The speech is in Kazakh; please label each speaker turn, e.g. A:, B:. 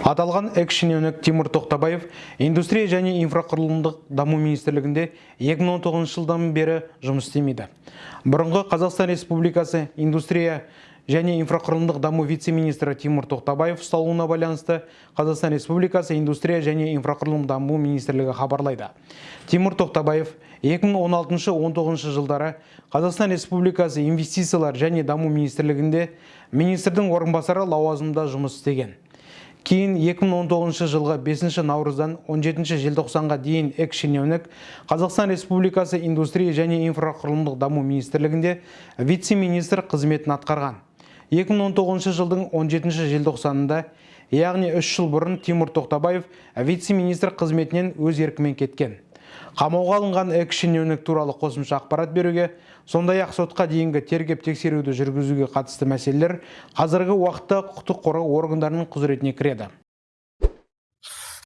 A: Аталған экс-шенеунік Тимур Тоқтабаев индустрия және инфрақұрылымдық даму министрлігінде 2019 жылдан бері жұмыс істемейді. Бұрынғы Қазақстан Республикасы индустрия және инфрақұрылымдық даму вице-министрі Тимур Тоқтабаев ұсталуына байланысты Қазақстан Республикасы индустрия және инфрақұрылым даму министрлігі хабарлайды. Тимур Тоқтабаев 2016-19 жылдары Қазақстан Республикасы инвестициялар және даму министрлігінде министрдің орынбасары лауазымында жұмыс істеген. Кейін 2019 жылғы 5 наурыздан 17 желтоқсанға дейін экс-шенеунік Қазақстан Республикасы индустрия және инфрақұрылымдық даму министрлігінде вице-министр қызметін атқарған. 2019 жылдың 17 желтоқсанында, яғни 3 жыл бұрын Тимур Тоқтабаев вице-министр қызметінен өз еркімен кеткен. Қамауға алынған экс-шенеунік туралы қосымша ақпарат беруге, сондай-ақ сотқа дейінгі тергеп тексеруді жүргізуге қатысты мәселелер қазіргі уақытта құқықтық қорғау органдарының құзыретіне кіреді.